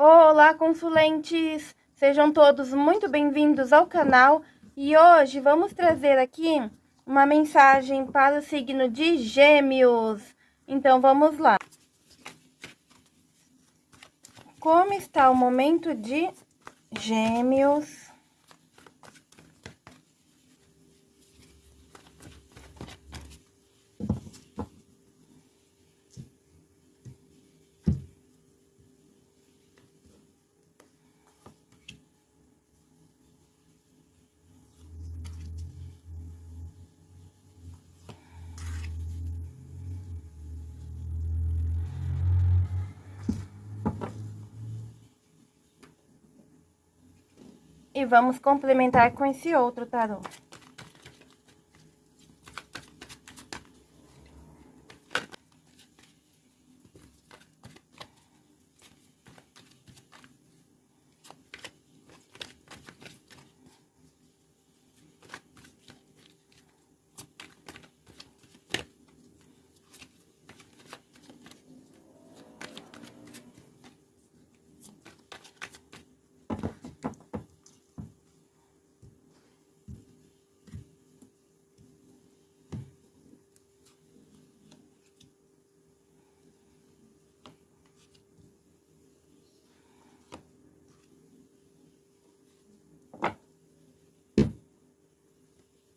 Olá, consulentes! Sejam todos muito bem-vindos ao canal e hoje vamos trazer aqui uma mensagem para o signo de Gêmeos. Então, vamos lá. Como está o momento de Gêmeos? E vamos complementar com esse outro tarô.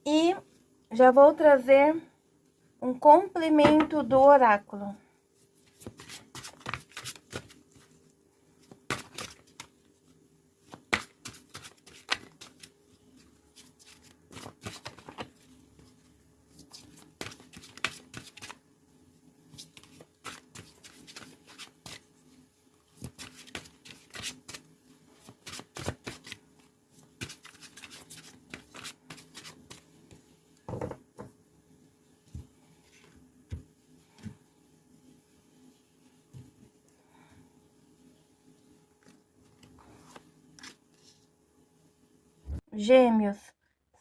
E já vou trazer um complemento do oráculo. Gêmeos,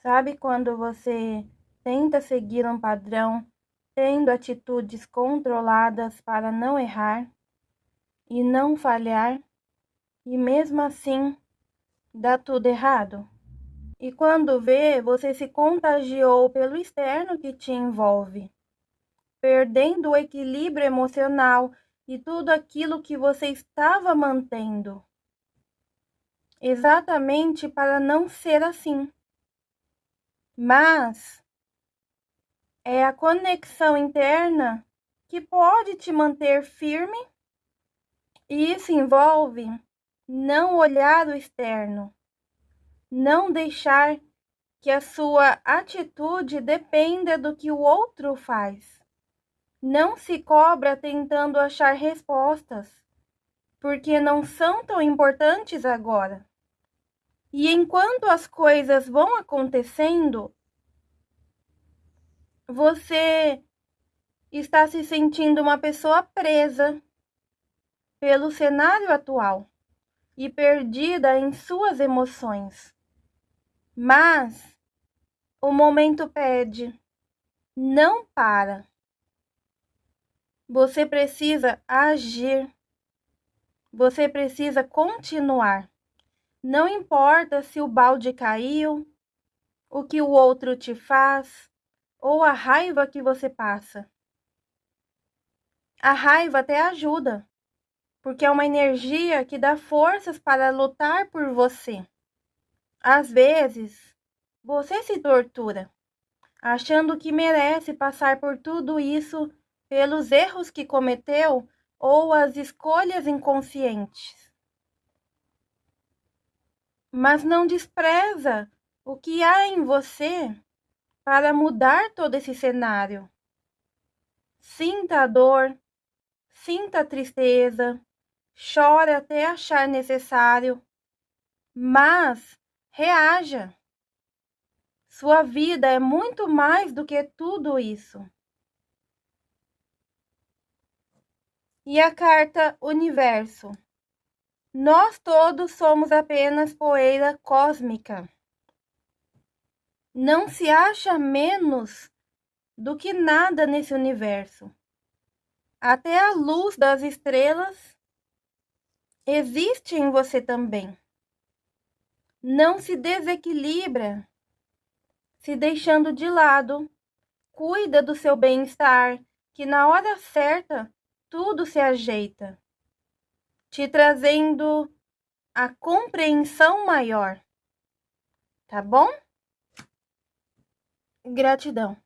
sabe quando você tenta seguir um padrão, tendo atitudes controladas para não errar e não falhar, e mesmo assim dá tudo errado? E quando vê, você se contagiou pelo externo que te envolve, perdendo o equilíbrio emocional e tudo aquilo que você estava mantendo exatamente para não ser assim. Mas é a conexão interna que pode te manter firme, e isso envolve não olhar o externo, não deixar que a sua atitude dependa do que o outro faz. Não se cobra tentando achar respostas, porque não são tão importantes agora. E enquanto as coisas vão acontecendo, você está se sentindo uma pessoa presa pelo cenário atual e perdida em suas emoções. Mas o momento pede, não para. Você precisa agir. Você precisa continuar. Não importa se o balde caiu, o que o outro te faz ou a raiva que você passa. A raiva até ajuda, porque é uma energia que dá forças para lutar por você. Às vezes, você se tortura, achando que merece passar por tudo isso pelos erros que cometeu ou as escolhas inconscientes mas não despreza o que há em você para mudar todo esse cenário. Sinta a dor, sinta a tristeza, chore até achar necessário, mas reaja. Sua vida é muito mais do que tudo isso. E a carta Universo. Nós todos somos apenas poeira cósmica. Não se acha menos do que nada nesse universo. Até a luz das estrelas existe em você também. Não se desequilibra se deixando de lado. Cuida do seu bem-estar, que na hora certa tudo se ajeita, te trazendo a compreensão maior. Tá bom? Gratidão.